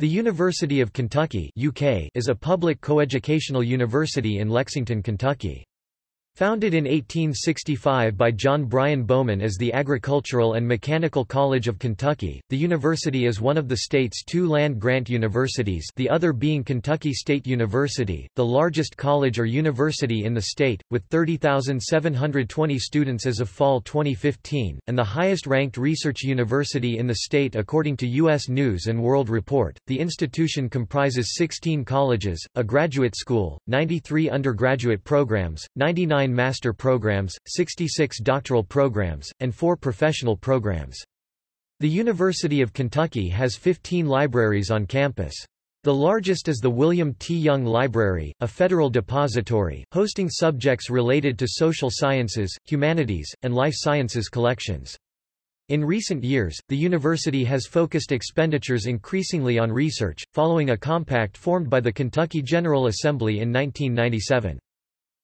The University of Kentucky UK is a public coeducational university in Lexington, Kentucky. Founded in 1865 by John Bryan Bowman as the Agricultural and Mechanical College of Kentucky, the university is one of the state's two land-grant universities the other being Kentucky State University, the largest college or university in the state, with 30,720 students as of fall 2015, and the highest-ranked research university in the state according to U.S. News & World Report. The institution comprises 16 colleges, a graduate school, 93 undergraduate programs, 99 29 master programs, 66 doctoral programs, and 4 professional programs. The University of Kentucky has 15 libraries on campus. The largest is the William T. Young Library, a federal depository, hosting subjects related to social sciences, humanities, and life sciences collections. In recent years, the university has focused expenditures increasingly on research, following a compact formed by the Kentucky General Assembly in 1997.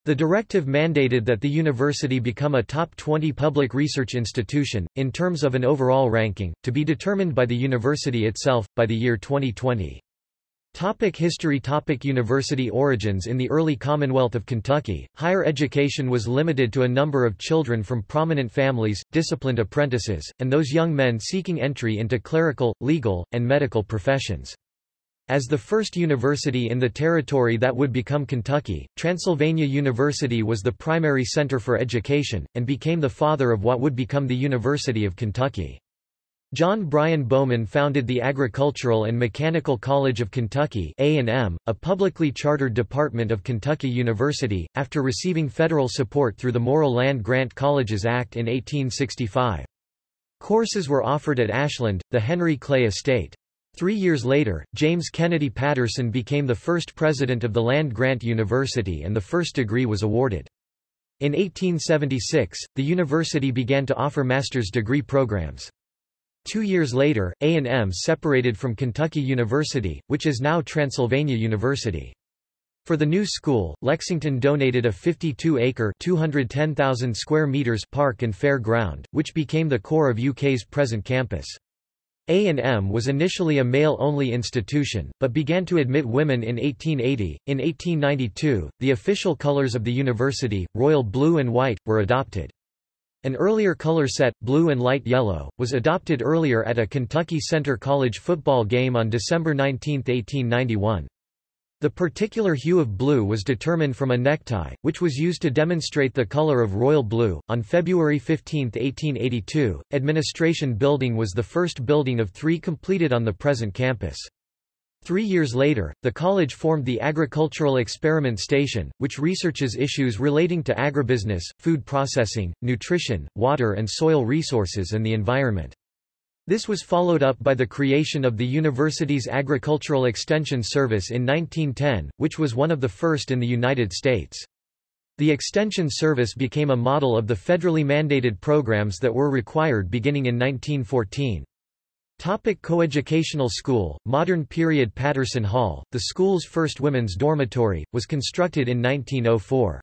The directive mandated that the university become a top 20 public research institution, in terms of an overall ranking, to be determined by the university itself, by the year 2020. Topic history Topic University origins In the early Commonwealth of Kentucky, higher education was limited to a number of children from prominent families, disciplined apprentices, and those young men seeking entry into clerical, legal, and medical professions. As the first university in the territory that would become Kentucky, Transylvania University was the primary center for education, and became the father of what would become the University of Kentucky. John Bryan Bowman founded the Agricultural and Mechanical College of Kentucky A&M, a publicly chartered department of Kentucky University, after receiving federal support through the Morrill Land Grant Colleges Act in 1865. Courses were offered at Ashland, the Henry Clay Estate. Three years later, James Kennedy Patterson became the first president of the land-grant university and the first degree was awarded. In 1876, the university began to offer master's degree programs. Two years later, A&M separated from Kentucky University, which is now Transylvania University. For the new school, Lexington donated a 52-acre (210,000 square meters) park and fair ground, which became the core of UK's present campus. A&M was initially a male-only institution, but began to admit women in 1880. In 1892, the official colors of the university, royal blue and white, were adopted. An earlier color set, blue and light yellow, was adopted earlier at a Kentucky Centre College football game on December 19, 1891. The particular hue of blue was determined from a necktie, which was used to demonstrate the color of royal blue. On February 15, 1882, Administration Building was the first building of three completed on the present campus. Three years later, the college formed the Agricultural Experiment Station, which researches issues relating to agribusiness, food processing, nutrition, water and soil resources and the environment. This was followed up by the creation of the university's Agricultural Extension Service in 1910, which was one of the first in the United States. The Extension Service became a model of the federally mandated programs that were required beginning in 1914. Topic coeducational school, modern period Patterson Hall, the school's first women's dormitory, was constructed in 1904.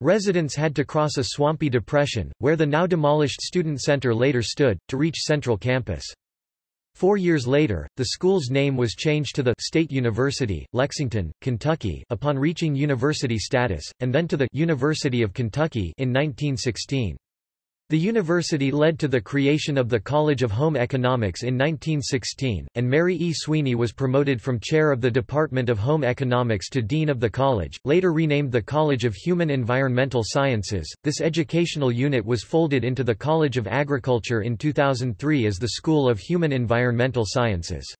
Residents had to cross a swampy depression, where the now demolished student center later stood, to reach Central Campus. Four years later, the school's name was changed to the State University, Lexington, Kentucky upon reaching university status, and then to the University of Kentucky in 1916. The university led to the creation of the College of Home Economics in 1916, and Mary E. Sweeney was promoted from chair of the Department of Home Economics to dean of the college, later renamed the College of Human Environmental Sciences. This educational unit was folded into the College of Agriculture in 2003 as the School of Human Environmental Sciences.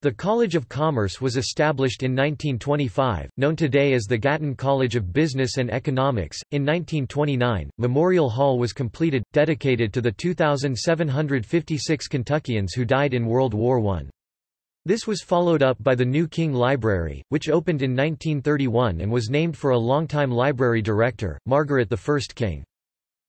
The College of Commerce was established in 1925, known today as the Gatton College of Business and Economics. In 1929, Memorial Hall was completed, dedicated to the 2,756 Kentuckians who died in World War I. This was followed up by the new King Library, which opened in 1931 and was named for a longtime library director, Margaret I King.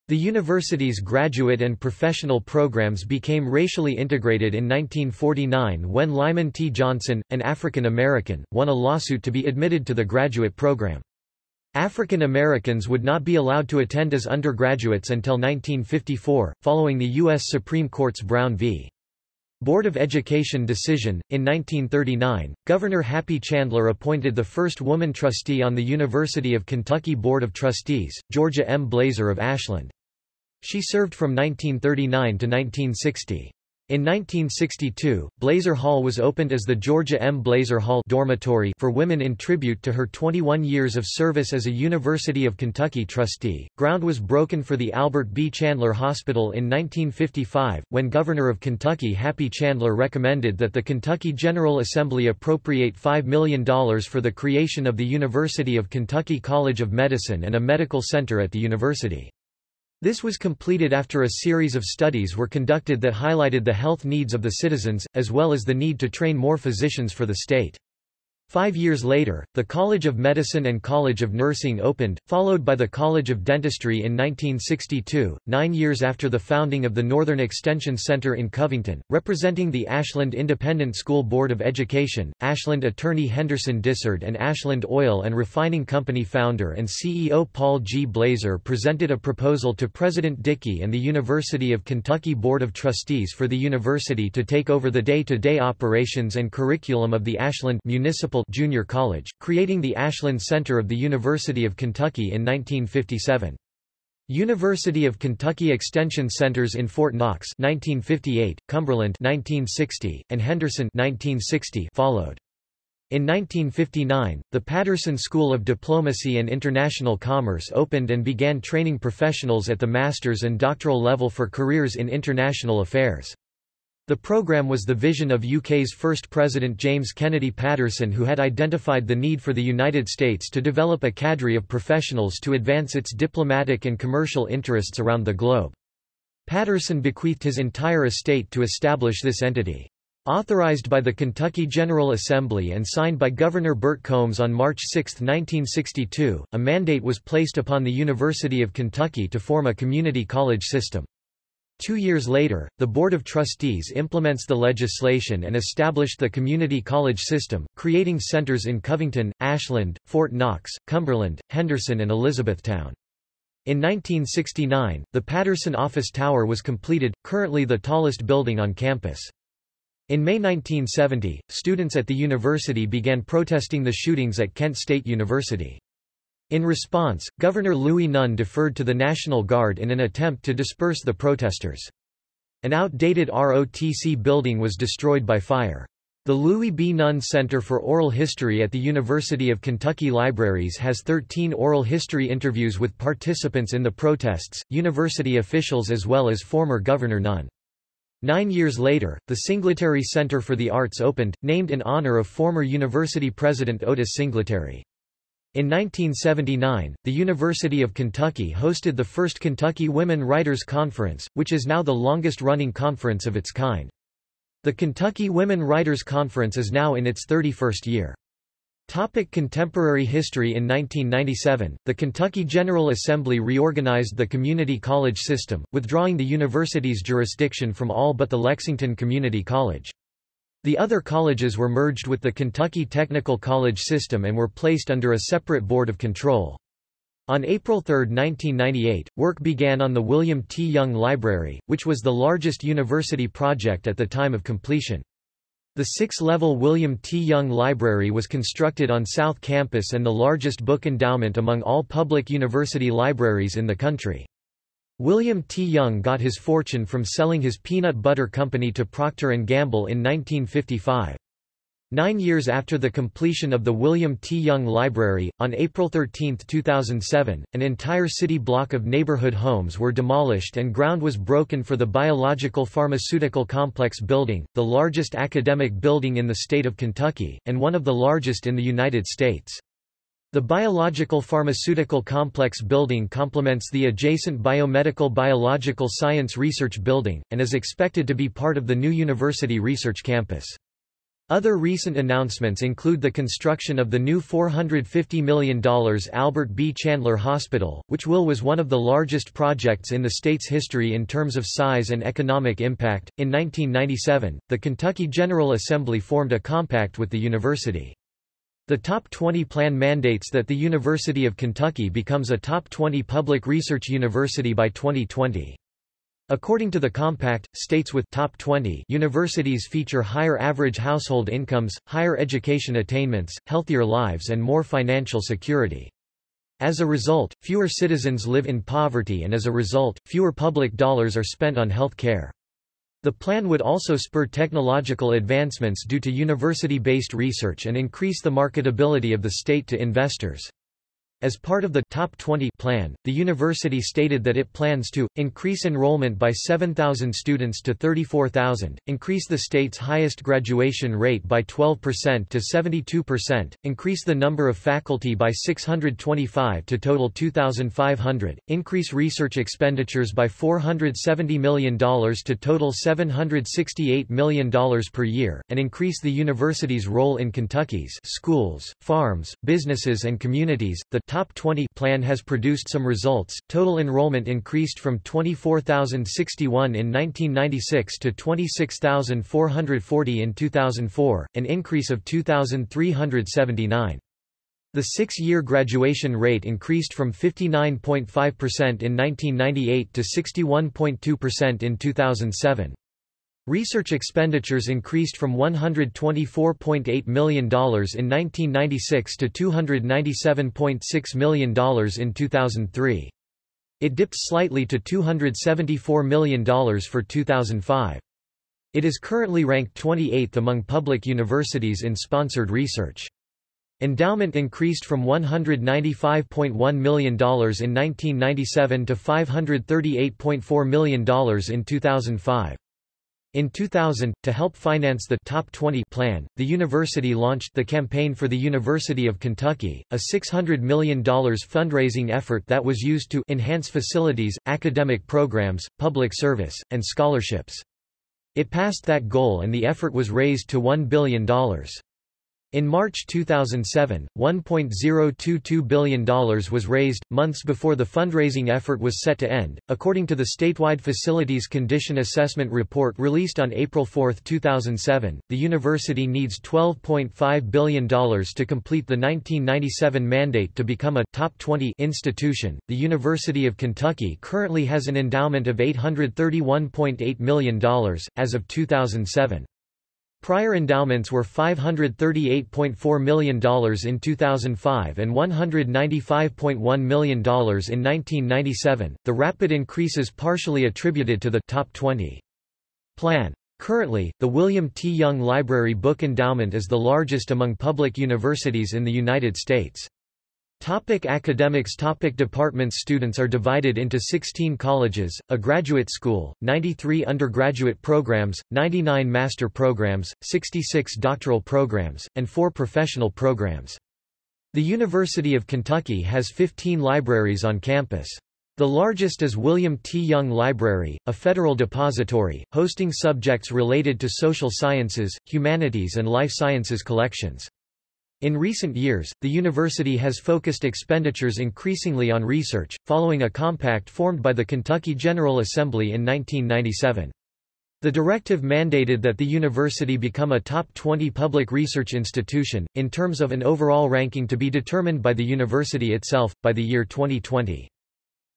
The university's graduate and professional programs became racially integrated in 1949 when Lyman T. Johnson, an African American, won a lawsuit to be admitted to the graduate program. African Americans would not be allowed to attend as undergraduates until 1954, following the U.S. Supreme Court's Brown v. Board of Education decision. In 1939, Governor Happy Chandler appointed the first woman trustee on the University of Kentucky Board of Trustees, Georgia M. Blazer of Ashland. She served from 1939 to 1960. In 1962, Blazer Hall was opened as the Georgia M. Blazer Hall dormitory for women in tribute to her 21 years of service as a University of Kentucky trustee. Ground was broken for the Albert B. Chandler Hospital in 1955, when Governor of Kentucky Happy Chandler recommended that the Kentucky General Assembly appropriate $5 million for the creation of the University of Kentucky College of Medicine and a medical center at the university. This was completed after a series of studies were conducted that highlighted the health needs of the citizens, as well as the need to train more physicians for the state. Five years later, the College of Medicine and College of Nursing opened, followed by the College of Dentistry in 1962, nine years after the founding of the Northern Extension Center in Covington, representing the Ashland Independent School Board of Education. Ashland attorney Henderson Dysard and Ashland Oil and Refining Company founder and CEO Paul G. Blazer presented a proposal to President Dickey and the University of Kentucky Board of Trustees for the university to take over the day-to-day -day operations and curriculum of the Ashland Municipal Junior College, creating the Ashland Center of the University of Kentucky in 1957. University of Kentucky Extension Centers in Fort Knox 1958, Cumberland 1960, and Henderson 1960 followed. In 1959, the Patterson School of Diplomacy and International Commerce opened and began training professionals at the master's and doctoral level for careers in international affairs. The programme was the vision of UK's first president James Kennedy Patterson who had identified the need for the United States to develop a cadre of professionals to advance its diplomatic and commercial interests around the globe. Patterson bequeathed his entire estate to establish this entity. Authorized by the Kentucky General Assembly and signed by Governor Bert Combs on March 6, 1962, a mandate was placed upon the University of Kentucky to form a community college system. Two years later, the Board of Trustees implements the legislation and established the community college system, creating centers in Covington, Ashland, Fort Knox, Cumberland, Henderson and Elizabethtown. In 1969, the Patterson Office Tower was completed, currently the tallest building on campus. In May 1970, students at the university began protesting the shootings at Kent State University. In response, Governor Louis Nunn deferred to the National Guard in an attempt to disperse the protesters. An outdated ROTC building was destroyed by fire. The Louis B. Nunn Center for Oral History at the University of Kentucky Libraries has 13 oral history interviews with participants in the protests, university officials as well as former Governor Nunn. Nine years later, the Singletary Center for the Arts opened, named in honor of former university president Otis Singletary. In 1979, the University of Kentucky hosted the first Kentucky Women Writers Conference, which is now the longest-running conference of its kind. The Kentucky Women Writers Conference is now in its 31st year. Topic contemporary history In 1997, the Kentucky General Assembly reorganized the community college system, withdrawing the university's jurisdiction from all but the Lexington Community College. The other colleges were merged with the Kentucky Technical College system and were placed under a separate board of control. On April 3, 1998, work began on the William T. Young Library, which was the largest university project at the time of completion. The six-level William T. Young Library was constructed on South Campus and the largest book endowment among all public university libraries in the country. William T. Young got his fortune from selling his peanut butter company to Procter & Gamble in 1955. Nine years after the completion of the William T. Young Library, on April 13, 2007, an entire city block of neighborhood homes were demolished and ground was broken for the Biological Pharmaceutical Complex building, the largest academic building in the state of Kentucky, and one of the largest in the United States. The Biological Pharmaceutical Complex building complements the adjacent Biomedical Biological Science Research Building, and is expected to be part of the new university research campus. Other recent announcements include the construction of the new $450 million Albert B. Chandler Hospital, which will was one of the largest projects in the state's history in terms of size and economic impact. In 1997, the Kentucky General Assembly formed a compact with the university. The Top 20 plan mandates that the University of Kentucky becomes a Top 20 public research university by 2020. According to the compact, states with top 20 universities feature higher average household incomes, higher education attainments, healthier lives and more financial security. As a result, fewer citizens live in poverty and as a result, fewer public dollars are spent on health care. The plan would also spur technological advancements due to university-based research and increase the marketability of the state to investors. As part of the Top 20 plan, the university stated that it plans to increase enrollment by 7,000 students to 34,000, increase the state's highest graduation rate by 12% to 72%, increase the number of faculty by 625 to total 2,500, increase research expenditures by $470 million to total $768 million per year, and increase the university's role in Kentucky's schools, farms, businesses and communities. The Top 20 plan has produced some results. Total enrollment increased from 24,061 in 1996 to 26,440 in 2004, an increase of 2,379. The six-year graduation rate increased from 59.5% in 1998 to 61.2% in 2007. Research expenditures increased from $124.8 million in 1996 to $297.6 million in 2003. It dipped slightly to $274 million for 2005. It is currently ranked 28th among public universities in sponsored research. Endowment increased from $195.1 million in 1997 to $538.4 million in 2005. In 2000, to help finance the Top 20 plan, the university launched the Campaign for the University of Kentucky, a $600 million fundraising effort that was used to enhance facilities, academic programs, public service, and scholarships. It passed that goal and the effort was raised to $1 billion. In March 2007, $1.022 billion was raised, months before the fundraising effort was set to end. According to the statewide Facilities Condition Assessment Report released on April 4, 2007, the university needs $12.5 billion to complete the 1997 mandate to become a top 20 institution. The University of Kentucky currently has an endowment of $831.8 million, as of 2007. Prior endowments were $538.4 million in 2005 and $195.1 million in 1997. The rapid increase is partially attributed to the top 20 plan. Currently, the William T. Young Library Book Endowment is the largest among public universities in the United States. Topic academics Topic Departments Students are divided into 16 colleges, a graduate school, 93 undergraduate programs, 99 master programs, 66 doctoral programs, and 4 professional programs. The University of Kentucky has 15 libraries on campus. The largest is William T. Young Library, a federal depository, hosting subjects related to social sciences, humanities and life sciences collections. In recent years, the university has focused expenditures increasingly on research, following a compact formed by the Kentucky General Assembly in 1997. The directive mandated that the university become a top 20 public research institution, in terms of an overall ranking to be determined by the university itself, by the year 2020.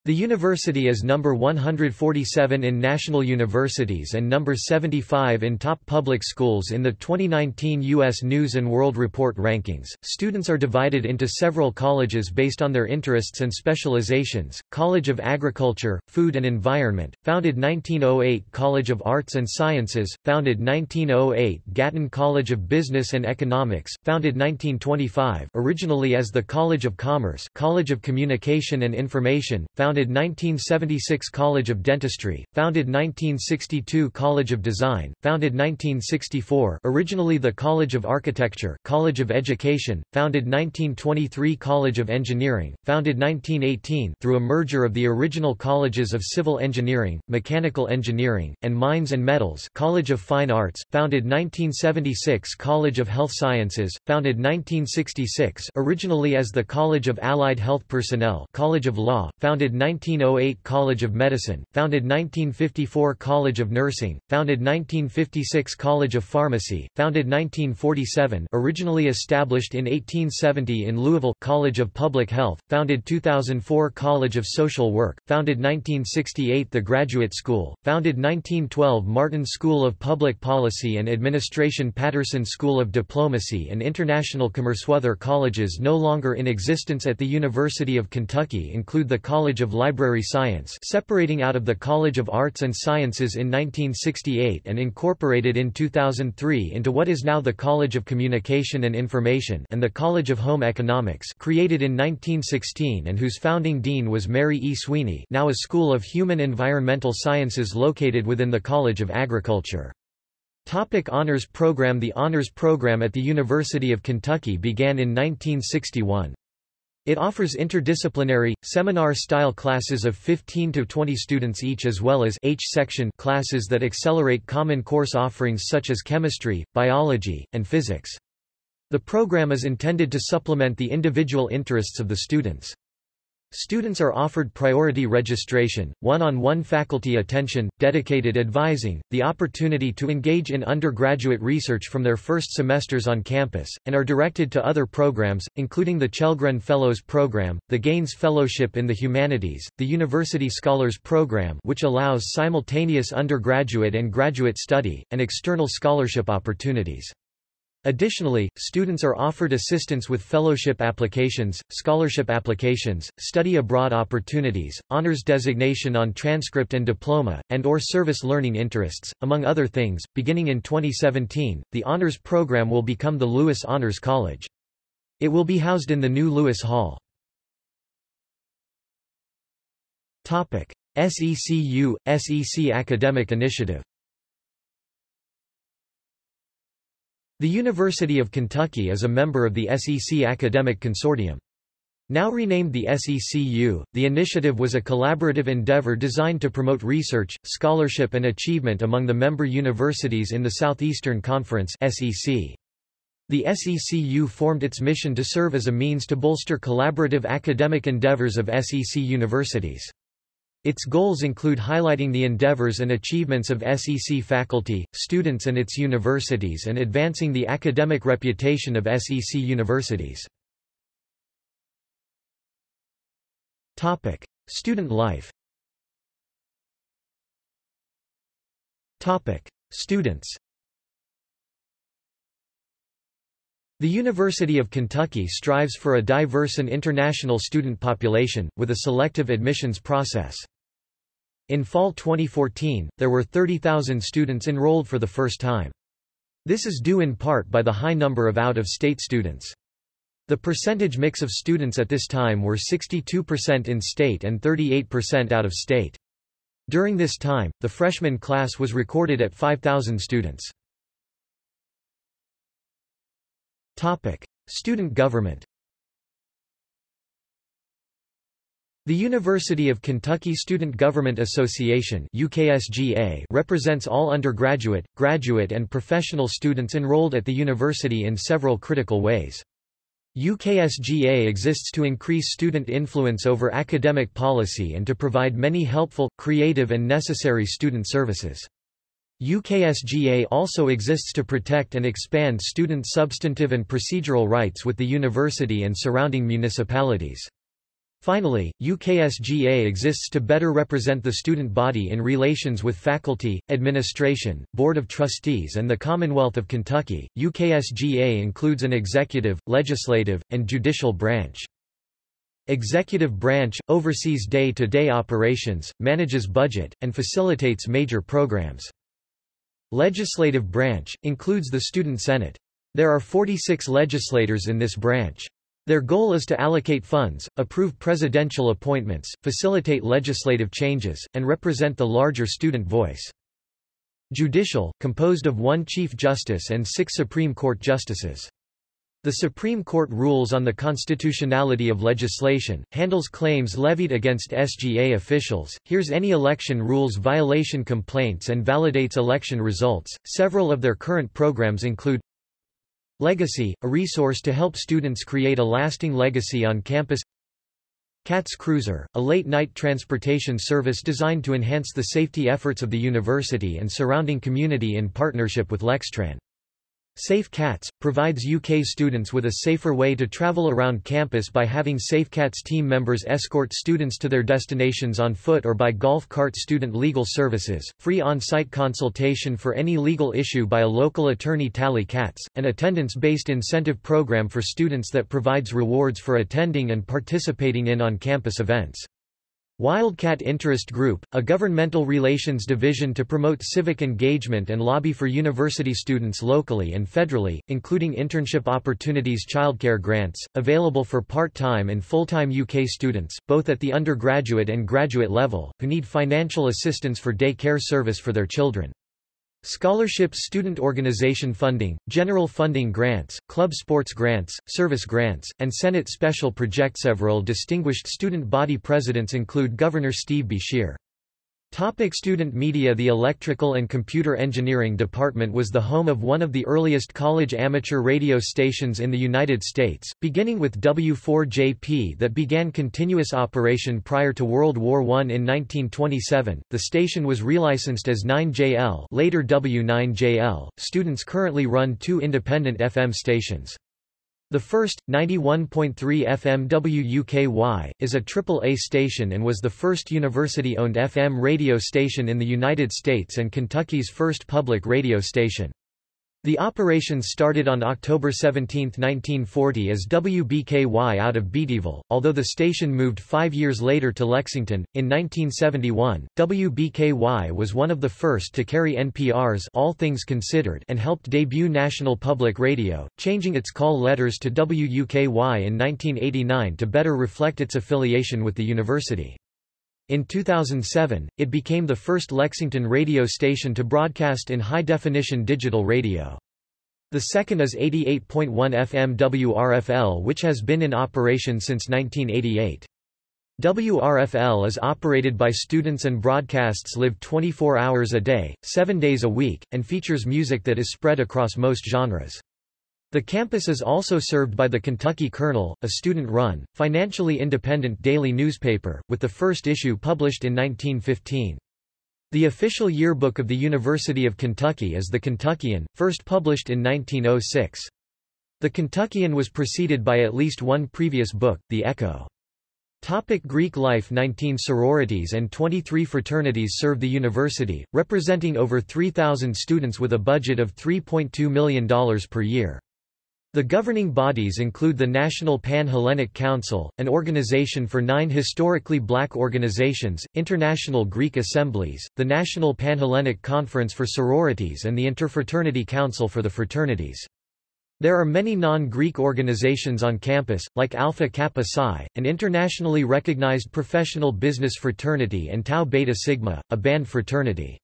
The university is number 147 in national universities and number 75 in top public schools in the 2019 U.S. News & World Report rankings. Students are divided into several colleges based on their interests and specializations. College of Agriculture, Food and Environment, founded 1908 College of Arts and Sciences, founded 1908 Gatton College of Business and Economics, founded 1925 originally as the College of Commerce College of Communication and Information, founded founded 1976 College of Dentistry, founded 1962 College of Design, founded 1964 originally the College of Architecture, College of Education, founded 1923 College of Engineering, founded 1918 through a merger of the original colleges of Civil Engineering, Mechanical Engineering, and Mines and Metals College of Fine Arts, founded 1976 College of Health Sciences, founded 1966 originally as the College of Allied Health Personnel College of Law, founded 1908 College of Medicine, founded 1954 College of Nursing, founded 1956 College of Pharmacy, founded 1947 originally established in 1870 in Louisville, College of Public Health, founded 2004 College of Social Work, founded 1968 The Graduate School, founded 1912 Martin School of Public Policy and Administration Patterson School of Diplomacy and International Commerce. Other colleges no longer in existence at the University of Kentucky include the College of Library Science separating out of the College of Arts and Sciences in 1968 and incorporated in 2003 into what is now the College of Communication and Information and the College of Home Economics created in 1916 and whose founding dean was Mary E. Sweeney now a School of Human Environmental Sciences located within the College of Agriculture. Topic Honors Program The Honors Program at the University of Kentucky began in 1961. It offers interdisciplinary, seminar-style classes of 15 to 20 students each as well as H-section classes that accelerate common course offerings such as chemistry, biology, and physics. The program is intended to supplement the individual interests of the students. Students are offered priority registration, one-on-one -on -one faculty attention, dedicated advising, the opportunity to engage in undergraduate research from their first semesters on campus, and are directed to other programs, including the Chellgren Fellows Program, the Gaines Fellowship in the Humanities, the University Scholars Program which allows simultaneous undergraduate and graduate study, and external scholarship opportunities. Additionally, students are offered assistance with fellowship applications, scholarship applications, study abroad opportunities, honors designation on transcript and diploma, and or service learning interests, among other things. Beginning in 2017, the honors program will become the Lewis Honors College. It will be housed in the new Lewis Hall. Topic: SECU SEC Academic Initiative The University of Kentucky is a member of the SEC Academic Consortium. Now renamed the SECU, the initiative was a collaborative endeavor designed to promote research, scholarship and achievement among the member universities in the Southeastern Conference SEC. The SECU formed its mission to serve as a means to bolster collaborative academic endeavors of SEC universities. Its goals include highlighting the endeavors and achievements of SEC faculty, students and its universities and advancing the academic reputation of SEC universities. Topic: Student life. Topic: Students. The University of Kentucky strives for a diverse and international student population, with a selective admissions process. In fall 2014, there were 30,000 students enrolled for the first time. This is due in part by the high number of out-of-state students. The percentage mix of students at this time were 62% in-state and 38% out-of-state. During this time, the freshman class was recorded at 5,000 students. Topic: Student government. The University of Kentucky Student Government Association UKSGA represents all undergraduate, graduate and professional students enrolled at the university in several critical ways. UKSGA exists to increase student influence over academic policy and to provide many helpful, creative and necessary student services. UKSGA also exists to protect and expand student substantive and procedural rights with the university and surrounding municipalities. Finally, UKSGA exists to better represent the student body in relations with faculty, administration, board of trustees and the Commonwealth of Kentucky. UKSGA includes an executive, legislative, and judicial branch. Executive branch, oversees day-to-day -day operations, manages budget, and facilitates major programs. Legislative branch, includes the Student Senate. There are 46 legislators in this branch. Their goal is to allocate funds, approve presidential appointments, facilitate legislative changes, and represent the larger student voice. Judicial, composed of one Chief Justice and six Supreme Court justices. The Supreme Court rules on the constitutionality of legislation, handles claims levied against SGA officials, hears any election rules violation complaints and validates election results. Several of their current programs include Legacy, a resource to help students create a lasting legacy on campus CATS Cruiser, a late-night transportation service designed to enhance the safety efforts of the university and surrounding community in partnership with Lextran. Safe Cats, provides UK students with a safer way to travel around campus by having SafeCats team members escort students to their destinations on foot or by golf cart student legal services, free on-site consultation for any legal issue by a local attorney Tally Cats, an attendance-based incentive program for students that provides rewards for attending and participating in on-campus events. Wildcat Interest Group, a governmental relations division to promote civic engagement and lobby for university students locally and federally, including internship opportunities childcare grants, available for part-time and full-time UK students, both at the undergraduate and graduate level, who need financial assistance for day care service for their children. Scholarships student organization funding, general funding grants, club sports grants, service grants, and Senate special project Several distinguished student body presidents include Governor Steve B. Topic student media The Electrical and Computer Engineering Department was the home of one of the earliest college amateur radio stations in the United States, beginning with W4JP that began continuous operation prior to World War I in 1927. The station was relicensed as 9JL later W9JL. Students currently run two independent FM stations. The first, 91.3 FM WUKY, is a triple-A station and was the first university-owned FM radio station in the United States and Kentucky's first public radio station. The operations started on October 17, 1940 as WBKY out of Beattyville, although the station moved five years later to Lexington. In 1971, WBKY was one of the first to carry NPR's All Things Considered and helped debut National Public Radio, changing its call letters to WUKY in 1989 to better reflect its affiliation with the university. In 2007, it became the first Lexington radio station to broadcast in high-definition digital radio. The second is 88.1 FM WRFL which has been in operation since 1988. WRFL is operated by students and broadcasts live 24 hours a day, 7 days a week, and features music that is spread across most genres. The campus is also served by the Kentucky Kernel, a student-run, financially independent daily newspaper, with the first issue published in 1915. The official yearbook of the University of Kentucky is the Kentuckian, first published in 1906. The Kentuckian was preceded by at least one previous book, The Echo. Topic Greek life 19 sororities and 23 fraternities serve the university, representing over 3,000 students with a budget of $3.2 million per year. The governing bodies include the National Pan-Hellenic Council, an organization for nine historically black organizations, International Greek Assemblies, the National Pan-Hellenic Conference for Sororities and the Interfraternity Council for the Fraternities. There are many non-Greek organizations on campus, like Alpha Kappa Psi, an internationally recognized professional business fraternity and Tau Beta Sigma, a band fraternity.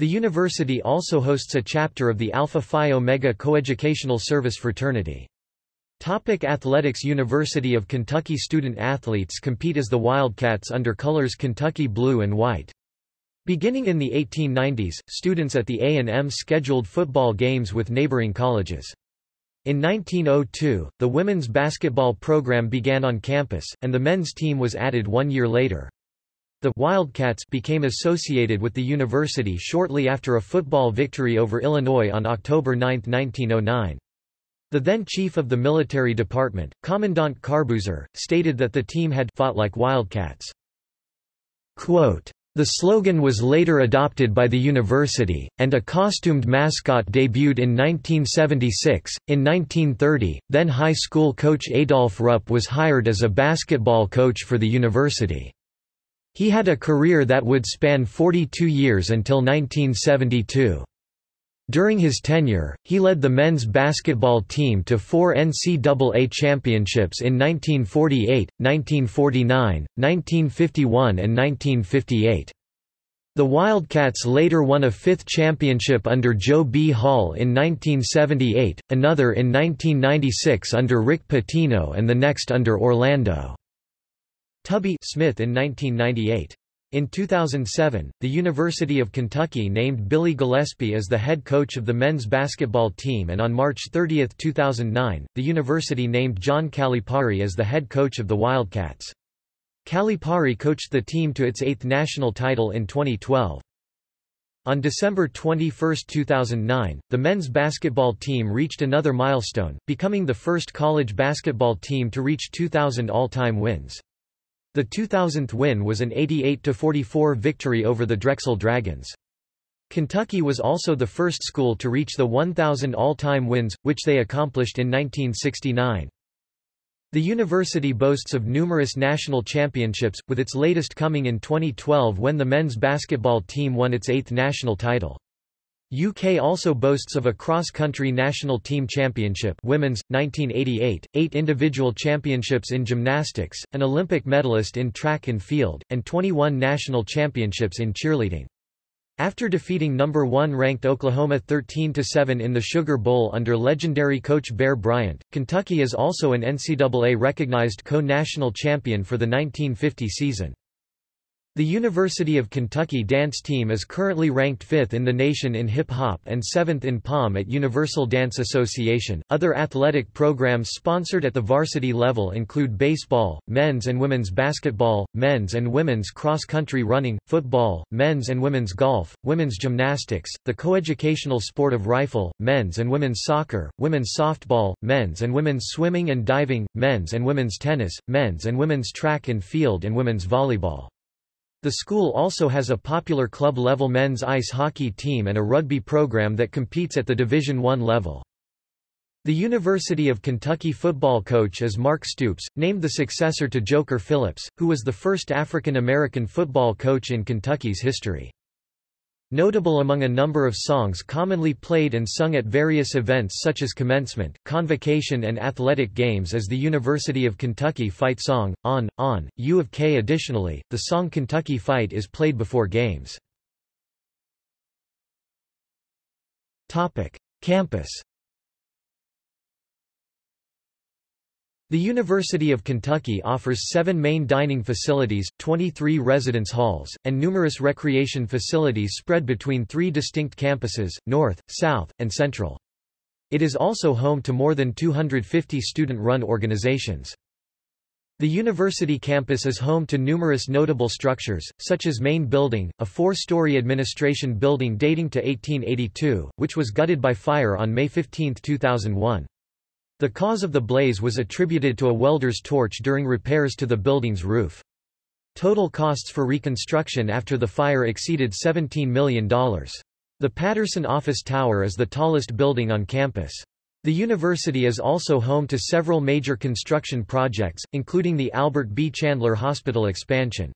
The university also hosts a chapter of the Alpha Phi Omega Coeducational Service Fraternity. Topic athletics University of Kentucky student athletes compete as the Wildcats under colors Kentucky blue and white. Beginning in the 1890s, students at the A&M scheduled football games with neighboring colleges. In 1902, the women's basketball program began on campus, and the men's team was added one year later. The Wildcats became associated with the university shortly after a football victory over Illinois on October 9, 1909. The then chief of the military department, Commandant Corbusier, stated that the team had fought like Wildcats. Quote, the slogan was later adopted by the university, and a costumed mascot debuted in 1976. In 1930, then high school coach Adolf Rupp was hired as a basketball coach for the university. He had a career that would span 42 years until 1972. During his tenure, he led the men's basketball team to four NCAA championships in 1948, 1949, 1951 and 1958. The Wildcats later won a fifth championship under Joe B. Hall in 1978, another in 1996 under Rick Pitino and the next under Orlando. Tubby Smith in 1998. In 2007, the University of Kentucky named Billy Gillispie as the head coach of the men's basketball team and on March 30, 2009, the university named John Calipari as the head coach of the Wildcats. Calipari coached the team to its eighth national title in 2012. On December 21, 2009, the men's basketball team reached another milestone, becoming the first college basketball team to reach 2,000 all-time wins. The 2000th win was an 88-44 victory over the Drexel Dragons. Kentucky was also the first school to reach the 1,000 all-time wins, which they accomplished in 1969. The university boasts of numerous national championships, with its latest coming in 2012 when the men's basketball team won its eighth national title. UK also boasts of a cross-country national team championship women's, 1988, eight individual championships in gymnastics, an Olympic medalist in track and field, and 21 national championships in cheerleading. After defeating number 1 ranked Oklahoma 13-7 in the Sugar Bowl under legendary coach Bear Bryant, Kentucky is also an NCAA-recognized co-national champion for the 1950 season. The University of Kentucky dance team is currently ranked 5th in the nation in hip hop and 7th in POM at Universal Dance Association. Other athletic programs sponsored at the varsity level include baseball, men's and women's basketball, men's and women's cross country running, football, men's and women's golf, women's gymnastics, the coeducational sport of rifle, men's and women's soccer, women's softball, men's and women's swimming and diving, men's and women's tennis, men's and women's track and field, and women's volleyball. The school also has a popular club-level men's ice hockey team and a rugby program that competes at the Division I level. The University of Kentucky football coach is Mark Stoops, named the successor to Joker Phillips, who was the first African-American football coach in Kentucky's history. Notable among a number of songs commonly played and sung at various events such as commencement, convocation and athletic games is the University of Kentucky Fight song, On, On, U of K. Additionally, the song Kentucky Fight is played before games. Campus The University of Kentucky offers seven main dining facilities, 23 residence halls, and numerous recreation facilities spread between three distinct campuses, North, South, and Central. It is also home to more than 250 student-run organizations. The university campus is home to numerous notable structures, such as Main Building, a four-story administration building dating to 1882, which was gutted by fire on May 15, 2001. The cause of the blaze was attributed to a welder's torch during repairs to the building's roof. Total costs for reconstruction after the fire exceeded $17 million. The Patterson Office Tower is the tallest building on campus. The university is also home to several major construction projects, including the Albert B. Chandler Hospital expansion.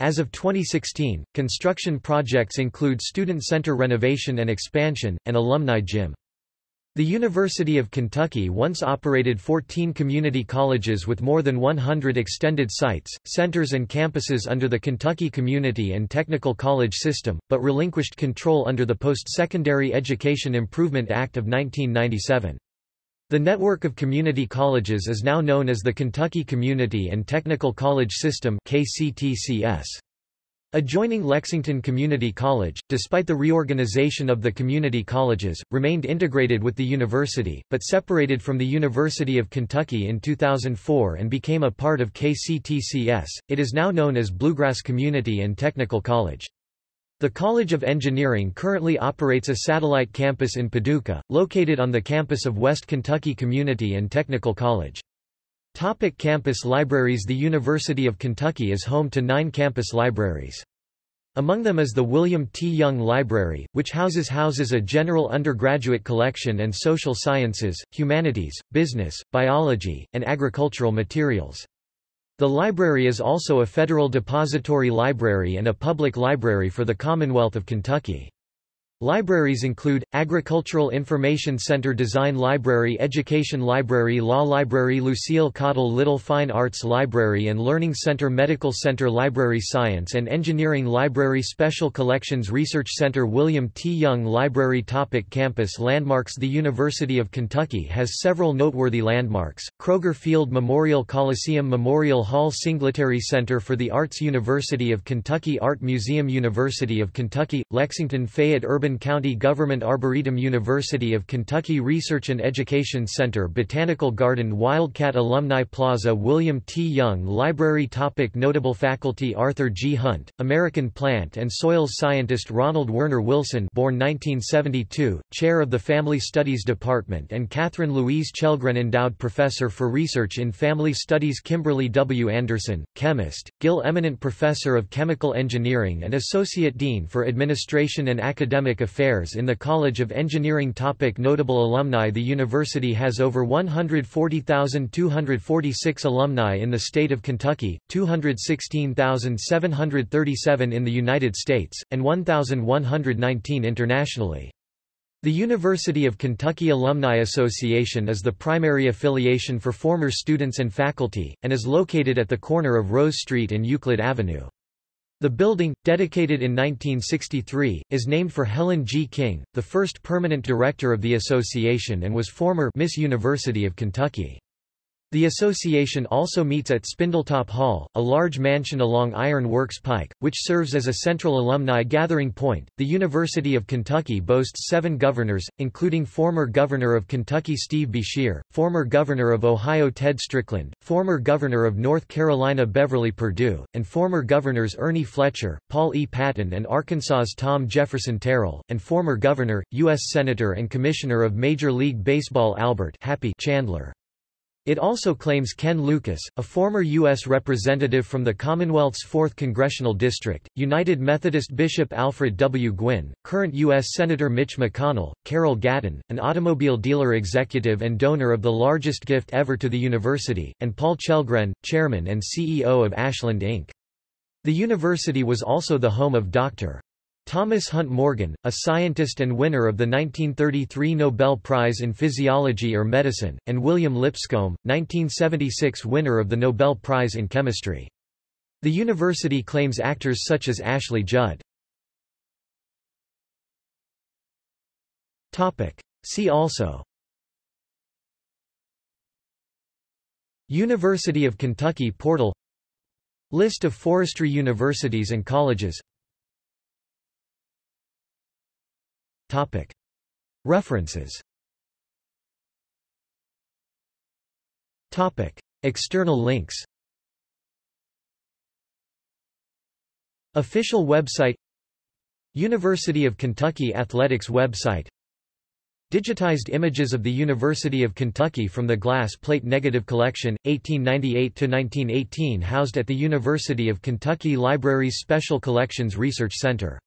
As of 2016, construction projects include student center renovation and expansion, and alumni gym. The University of Kentucky once operated 14 community colleges with more than 100 extended sites, centers and campuses under the Kentucky Community and Technical College system, but relinquished control under the Post-Secondary Education Improvement Act of 1997. The network of community colleges is now known as the Kentucky Community and Technical College System KCTCS. Adjoining Lexington Community College, despite the reorganization of the community colleges, remained integrated with the university, but separated from the University of Kentucky in 2004 and became a part of KCTCS. It is now known as Bluegrass Community and Technical College. The College of Engineering currently operates a satellite campus in Paducah, located on the campus of West Kentucky Community and Technical College. Topic campus libraries The University of Kentucky is home to nine campus libraries. Among them is the William T. Young Library, which houses houses a general undergraduate collection and social sciences, humanities, business, biology, and agricultural materials. The library is also a federal depository library and a public library for the Commonwealth of Kentucky. Libraries include, Agricultural Information Center Design Library Education Library Law Library Lucille Caudill Little Fine Arts Library and Learning Center Medical Center Library Science and Engineering Library Special Collections Research Center William T. Young Library Topic Campus Landmarks The University of Kentucky has several noteworthy landmarks, Kroger Field Memorial Coliseum Memorial Hall Singletary Center for the Arts University of Kentucky Art Museum University of Kentucky, Lexington Fayette Urban County Government Arboretum University of Kentucky Research and Education Center Botanical Garden Wildcat Alumni Plaza William T. Young Library Topic Notable faculty Arthur G. Hunt, American plant and soils scientist Ronald Werner Wilson born 1972, chair of the Family Studies Department and Catherine Louise Chellgren Endowed Professor for Research in Family Studies Kimberly W. Anderson, chemist, Gill Eminent Professor of Chemical Engineering and Associate Dean for Administration and Academic Affairs in the College of Engineering Topic Notable alumni The university has over 140,246 alumni in the state of Kentucky, 216,737 in the United States, and 1,119 internationally. The University of Kentucky Alumni Association is the primary affiliation for former students and faculty, and is located at the corner of Rose Street and Euclid Avenue. The building, dedicated in 1963, is named for Helen G. King, the first permanent director of the association and was former Miss University of Kentucky. The association also meets at Spindletop Hall, a large mansion along Iron Works Pike, which serves as a central alumni gathering point. The University of Kentucky boasts seven governors, including former Governor of Kentucky Steve Beshear, former Governor of Ohio Ted Strickland, former Governor of North Carolina Beverly Perdue, and former Governors Ernie Fletcher, Paul E. Patton, and Arkansas's Tom Jefferson Terral, and former Governor, U.S. Senator, and Commissioner of Major League Baseball Albert Happy Chandler. It also claims Ken Lucas, a former U.S. representative from the Commonwealth's 4th Congressional District, United Methodist Bishop Alfred W. Gwinn, current U.S. Senator Mitch McConnell, Carol Gatton, an automobile dealer executive and donor of the largest gift ever to the university, and Paul Chellgren, chairman and CEO of Ashland Inc. The university was also the home of Dr. Thomas Hunt Morgan, a scientist and winner of the 1933 Nobel Prize in Physiology or Medicine, and William Lipscomb, 1976 winner of the Nobel Prize in Chemistry. The university claims actors such as Ashley Judd. See also University of Kentucky portal List of forestry universities and colleges References. External links. Official website. University of Kentucky Athletics website. Digitized images of the University of Kentucky from the glass plate negative collection, 1898–1918 housed at the University of Kentucky Library's Special Collections Research Center